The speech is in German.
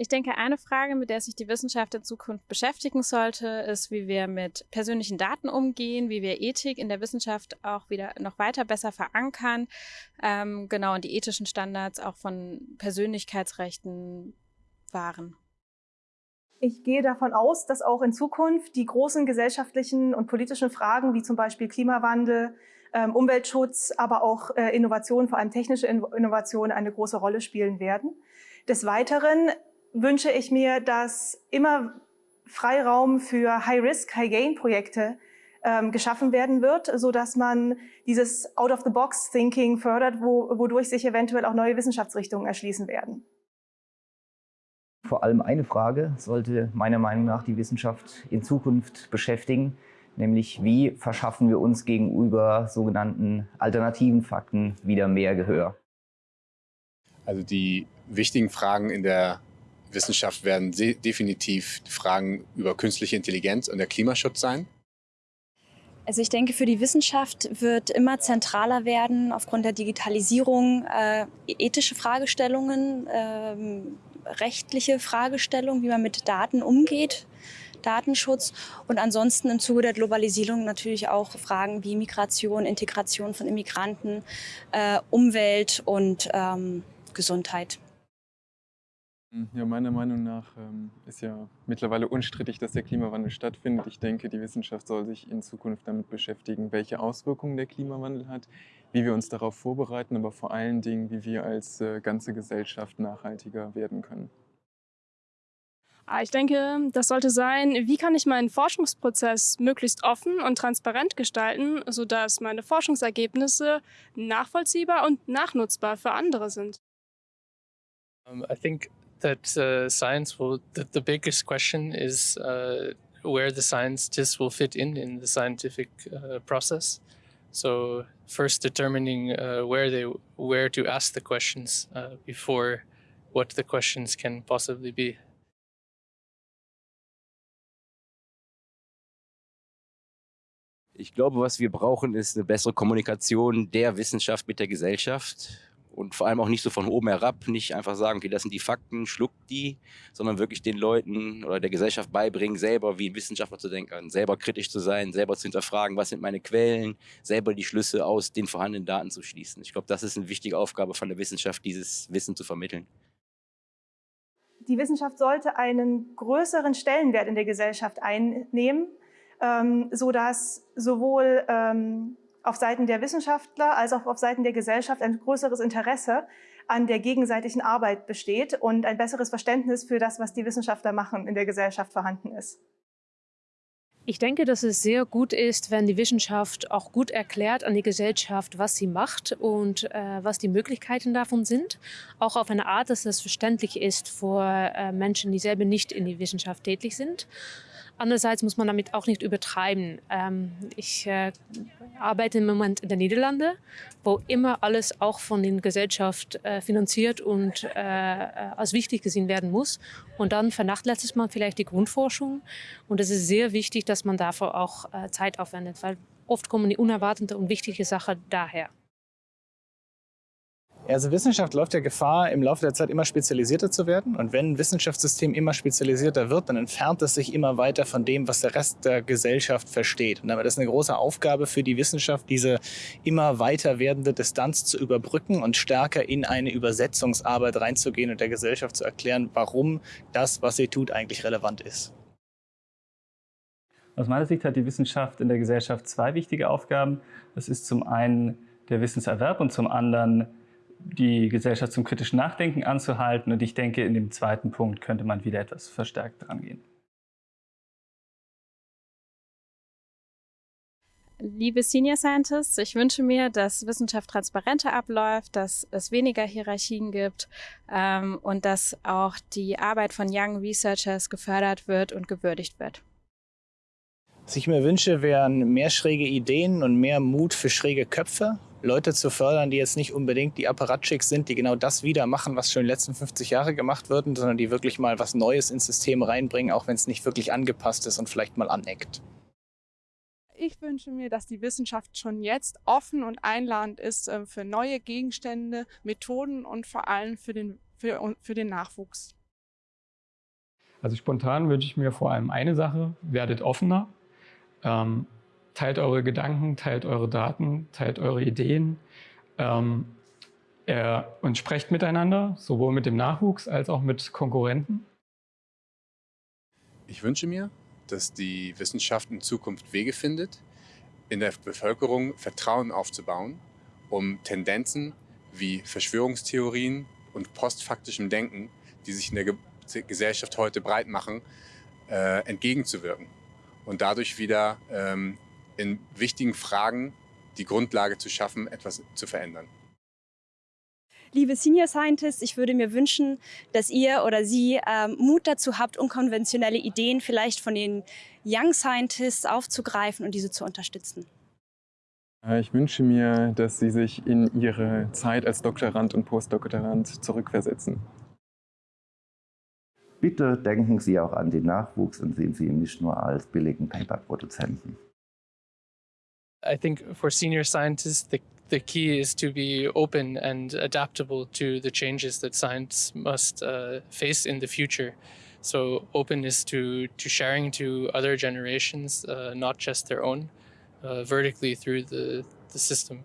Ich denke, eine Frage, mit der sich die Wissenschaft in Zukunft beschäftigen sollte, ist, wie wir mit persönlichen Daten umgehen, wie wir Ethik in der Wissenschaft auch wieder noch weiter besser verankern, ähm, genau, und die ethischen Standards auch von Persönlichkeitsrechten wahren. Ich gehe davon aus, dass auch in Zukunft die großen gesellschaftlichen und politischen Fragen wie zum Beispiel Klimawandel, ähm, Umweltschutz, aber auch äh, Innovation, vor allem technische Innovation, eine große Rolle spielen werden. Des Weiteren wünsche ich mir, dass immer Freiraum für High-Risk, High-Gain-Projekte ähm, geschaffen werden wird, so dass man dieses Out-of-the-Box-Thinking fördert, wo, wodurch sich eventuell auch neue Wissenschaftsrichtungen erschließen werden. Vor allem eine Frage sollte meiner Meinung nach die Wissenschaft in Zukunft beschäftigen, nämlich wie verschaffen wir uns gegenüber sogenannten alternativen Fakten wieder mehr Gehör. Also die wichtigen Fragen in der Wissenschaft werden definitiv Fragen über künstliche Intelligenz und der Klimaschutz sein. Also ich denke, für die Wissenschaft wird immer zentraler werden, aufgrund der Digitalisierung, äh, ethische Fragestellungen, äh, rechtliche Fragestellungen, wie man mit Daten umgeht, Datenschutz und ansonsten im Zuge der Globalisierung natürlich auch Fragen wie Migration, Integration von Immigranten, äh, Umwelt und ähm, Gesundheit. Ja, meiner Meinung nach ähm, ist ja mittlerweile unstrittig, dass der Klimawandel stattfindet. Ich denke, die Wissenschaft soll sich in Zukunft damit beschäftigen, welche Auswirkungen der Klimawandel hat, wie wir uns darauf vorbereiten, aber vor allen Dingen, wie wir als äh, ganze Gesellschaft nachhaltiger werden können. Ah, ich denke, das sollte sein, wie kann ich meinen Forschungsprozess möglichst offen und transparent gestalten, sodass meine Forschungsergebnisse nachvollziehbar und nachnutzbar für andere sind. Um, I think that uh, science will, the, the, biggest question is uh, where the scientists will fit in in the scientific uh, process. So first determining uh, where they where to ask the questions uh, before what the questions can possibly be. Ich glaube, was wir brauchen, ist eine bessere Kommunikation der Wissenschaft mit der Gesellschaft und vor allem auch nicht so von oben herab, nicht einfach sagen, okay, das sind die Fakten, schluckt die, sondern wirklich den Leuten oder der Gesellschaft beibringen, selber wie ein Wissenschaftler zu denken, selber kritisch zu sein, selber zu hinterfragen, was sind meine Quellen, selber die Schlüsse aus den vorhandenen Daten zu schließen. Ich glaube, das ist eine wichtige Aufgabe von der Wissenschaft, dieses Wissen zu vermitteln. Die Wissenschaft sollte einen größeren Stellenwert in der Gesellschaft einnehmen, ähm, sodass sowohl ähm, auf Seiten der Wissenschaftler als auch auf Seiten der Gesellschaft ein größeres Interesse an der gegenseitigen Arbeit besteht und ein besseres Verständnis für das, was die Wissenschaftler machen, in der Gesellschaft vorhanden ist. Ich denke, dass es sehr gut ist, wenn die Wissenschaft auch gut erklärt an die Gesellschaft, was sie macht und äh, was die Möglichkeiten davon sind. Auch auf eine Art, dass es verständlich ist für äh, Menschen, die selber nicht in die Wissenschaft tätig sind. Andererseits muss man damit auch nicht übertreiben. Ähm, ich äh, arbeite im Moment in den Niederlanden, wo immer alles auch von der Gesellschaft äh, finanziert und äh, als wichtig gesehen werden muss. Und dann vernachlässigt man vielleicht die Grundforschung. Und es ist sehr wichtig, dass man dafür auch äh, Zeit aufwendet, weil oft kommen die unerwarteten und wichtigen Sachen daher. Also Wissenschaft läuft ja Gefahr, im Laufe der Zeit immer spezialisierter zu werden. Und wenn ein Wissenschaftssystem immer spezialisierter wird, dann entfernt es sich immer weiter von dem, was der Rest der Gesellschaft versteht. Und damit ist eine große Aufgabe für die Wissenschaft, diese immer weiter werdende Distanz zu überbrücken und stärker in eine Übersetzungsarbeit reinzugehen und der Gesellschaft zu erklären, warum das, was sie tut, eigentlich relevant ist. Aus meiner Sicht hat die Wissenschaft in der Gesellschaft zwei wichtige Aufgaben. Das ist zum einen der Wissenserwerb und zum anderen die Gesellschaft zum kritischen Nachdenken anzuhalten. Und ich denke, in dem zweiten Punkt könnte man wieder etwas verstärkt dran gehen. Liebe Senior Scientists, ich wünsche mir, dass Wissenschaft transparenter abläuft, dass es weniger Hierarchien gibt ähm, und dass auch die Arbeit von Young Researchers gefördert wird und gewürdigt wird. Was ich mir wünsche, wären mehr schräge Ideen und mehr Mut für schräge Köpfe Leute zu fördern, die jetzt nicht unbedingt die Apparatschicks sind, die genau das wieder machen, was schon in den letzten 50 Jahre gemacht wird, sondern die wirklich mal was Neues ins System reinbringen, auch wenn es nicht wirklich angepasst ist und vielleicht mal aneckt. Ich wünsche mir, dass die Wissenschaft schon jetzt offen und einladend ist äh, für neue Gegenstände, Methoden und vor allem für den, für, für den Nachwuchs. Also spontan wünsche ich mir vor allem eine Sache, werdet offener, ähm, teilt eure Gedanken, teilt eure Daten, teilt eure Ideen ähm, äh, und sprecht miteinander, sowohl mit dem Nachwuchs als auch mit Konkurrenten. Ich wünsche mir, dass die Wissenschaft in Zukunft Wege findet, in der Bevölkerung Vertrauen aufzubauen, um Tendenzen wie Verschwörungstheorien und postfaktischem Denken, die sich in der Ge Gesellschaft heute breit machen, äh, entgegenzuwirken und dadurch wieder ähm, in wichtigen Fragen die Grundlage zu schaffen, etwas zu verändern. Liebe Senior Scientists, ich würde mir wünschen, dass ihr oder Sie ähm, Mut dazu habt, unkonventionelle Ideen vielleicht von den Young Scientists aufzugreifen und diese zu unterstützen. Äh, ich wünsche mir, dass Sie sich in Ihre Zeit als Doktorand und Postdoktorand zurückversetzen. Bitte denken Sie auch an den Nachwuchs und sehen Sie ihn nicht nur als billigen Paper-Produzenten. I think for senior scientists, the, the key is to be open and adaptable to the changes that science must uh, face in the future. So openness to, to sharing to other generations, uh, not just their own, uh, vertically through the, the system.